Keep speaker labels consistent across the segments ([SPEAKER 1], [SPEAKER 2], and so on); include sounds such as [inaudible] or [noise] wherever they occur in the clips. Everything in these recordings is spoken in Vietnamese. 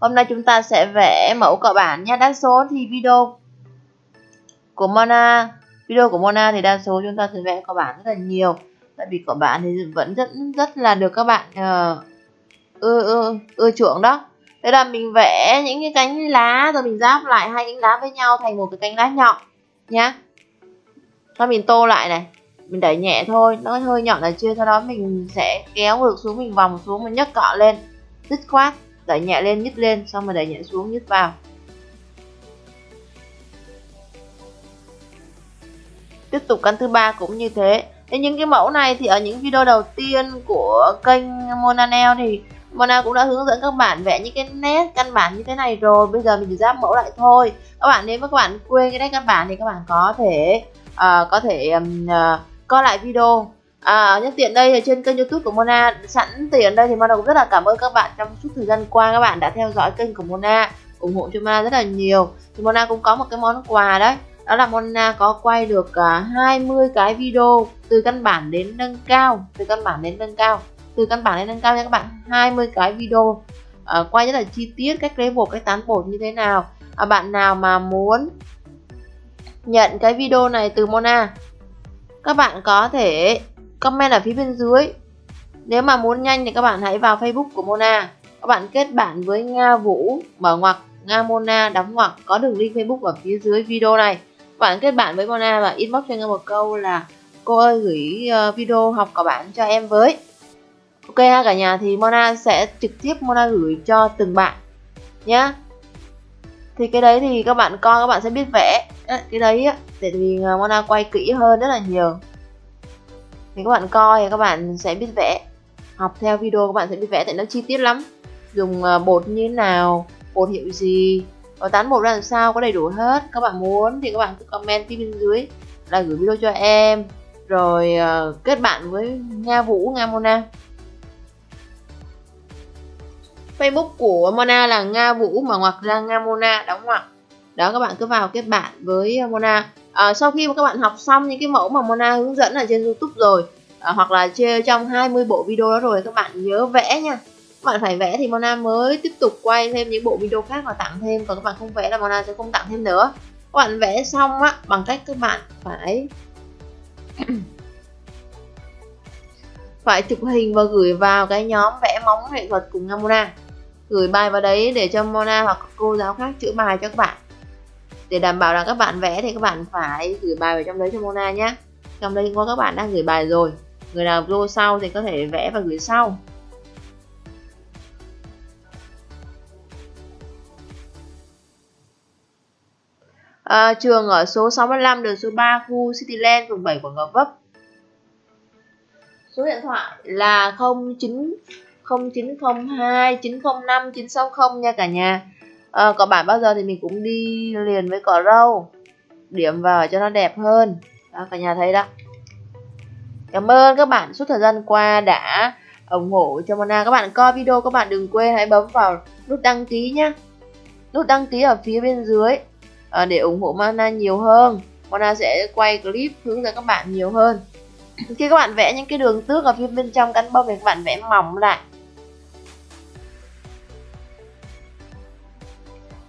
[SPEAKER 1] Hôm nay chúng ta sẽ vẽ mẫu cọ bản nha. Đa số thì video của Mona, video của Mona thì đa số chúng ta sẽ vẽ cọ bản rất là nhiều. Tại vì cọ bản thì vẫn rất rất là được các bạn uh, ưa ưa ưa chuộng đó. Thế là mình vẽ những cái cánh lá rồi mình giáp lại hai cánh lá với nhau thành một cái cánh lá nhọn nhá. Sau mình tô lại này, mình đẩy nhẹ thôi, nó hơi nhọn là chưa, sau đó mình sẽ kéo ngược xuống mình vòng xuống mình nhấc cọ lên, dứt khoát đẩy nhẹ lên nhích lên xong rồi đẩy nhẹ xuống nhích vào. Tiếp tục căn thứ ba cũng như thế. Thế những cái mẫu này thì ở những video đầu tiên của kênh Mona Nail thì Mona cũng đã hướng dẫn các bạn vẽ những cái nét căn bản như thế này rồi. Bây giờ mình chỉ giáp mẫu lại thôi. Các bạn nếu mà các bạn quên cái nét căn bản thì các bạn có thể uh, có thể um, uh, ờ, coi lại video. À, nhân tiện đây trên kênh youtube của Mona sẵn tiền đây thì Mona cũng rất là cảm ơn các bạn trong suốt thời gian qua. Các bạn đã theo dõi kênh của Mona ủng hộ cho Mona rất là nhiều. Thì Mona cũng có một cái món quà đấy đó là Mona có quay được à, 20 cái video từ căn bản đến nâng cao từ căn bản đến nâng cao từ căn bản đến nâng cao nha các bạn 20 cái video. À, quay rất là chi tiết cách lấy bột cách tán bột như thế nào. À, bạn nào mà muốn nhận cái video này từ Mona các bạn có thể comment ở phía bên dưới. Nếu mà muốn nhanh thì các bạn hãy vào facebook của Mona. Các bạn kết bạn với Nga Vũ mở ngoặc Nga Mona, đóng ngoặc. Có đường link facebook ở phía dưới video này. Các bạn kết bạn với Mona và inbox cho Nga một câu là cô ơi, gửi ờ, video học cả bạn cho em với. Ok ha, cả nhà, thì Mona sẽ trực tiếp Mona gửi cho từng bạn nhá. Thì cái đấy thì các bạn coi, các bạn sẽ biết vẽ. Ờ, cái đấy á, Tại vì ờ, Mona quay kỹ hơn rất là nhiều thì các bạn coi thì các bạn sẽ biết vẽ. Học theo video các bạn sẽ biết vẽ tại nó chi tiết lắm. Dùng ờ, bột như thế nào bột hiệu gì và tán bột ra làm sao có đầy đủ hết. Các bạn muốn thì các bạn cứ comment phía bên dưới là gửi video cho em. Rồi uh, kết bạn với Nga Vũ Nga Mona. Facebook của Mona là Nga Vũ mà ngoặc ra Nga Mona đóng ngoặc. Đó các bạn cứ vào kết bạn với Mona à, sau khi mà các bạn học xong những cái mẫu mà Mona hướng dẫn ở trên YouTube rồi à, hoặc là chơi trong 20 bộ video đó rồi các bạn nhớ vẽ nha. Các bạn phải vẽ thì Mona mới tiếp tục quay thêm những bộ video khác và tặng thêm còn các bạn không vẽ là Mona sẽ không tặng thêm nữa. Các bạn vẽ xong á bằng cách các bạn phải [coughs] phải chụp hình và gửi vào cái nhóm vẽ móng nghệ thuật cùng Mona. Gửi bài vào đấy để cho Mona hoặc cô giáo khác chữa bài cho các bạn để đảm bảo rằng các bạn vẽ thì các bạn phải gửi bài vào trong đấy cho Mona nhé. Trong đây có các bạn đang gửi bài rồi. Người nào vô sau thì có thể vẽ và gửi sau. À, trường ở số 65 đường số 3 khu Cityland phường 7 quận Gò Vấp. Số điện thoại là 09 0902 905 960 nha cả nhà. Ờ, à, cỏ bản bao giờ thì mình cũng đi liền với cỏ râu điểm vào cho nó đẹp hơn. Đó cả nhà thấy đó. Cảm ơn các bạn suốt thời gian qua đã ủng hộ cho Mona. Các bạn coi video các bạn đừng quên hãy bấm vào nút đăng ký nhé nút đăng ký ở phía bên dưới à, để ủng hộ Mona nhiều hơn. Mona sẽ quay clip hướng dẫn các bạn nhiều hơn. Khi các bạn vẽ những cái đường tước ở phía bên trong cánh bông thì các bạn vẽ mỏng lại.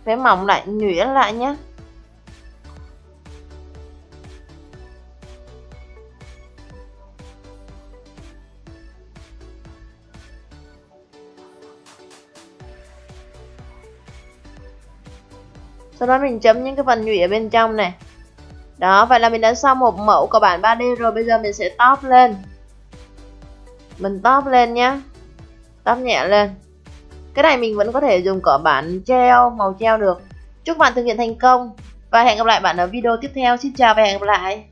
[SPEAKER 1] Vẽ mỏng lại, nhuyễn lại nhé sau đó mình chấm những cái phần nhụy ở bên trong này. Đó, vậy là mình đã xong một mẫu của bản 3D rồi. Bây giờ mình sẽ top lên. Mình top lên nhé top nhẹ lên cái này mình vẫn có thể dùng cỏ bản treo, màu treo được. Chúc bạn thực hiện thành công và hẹn gặp lại bạn ở video tiếp theo. Xin chào và hẹn gặp lại.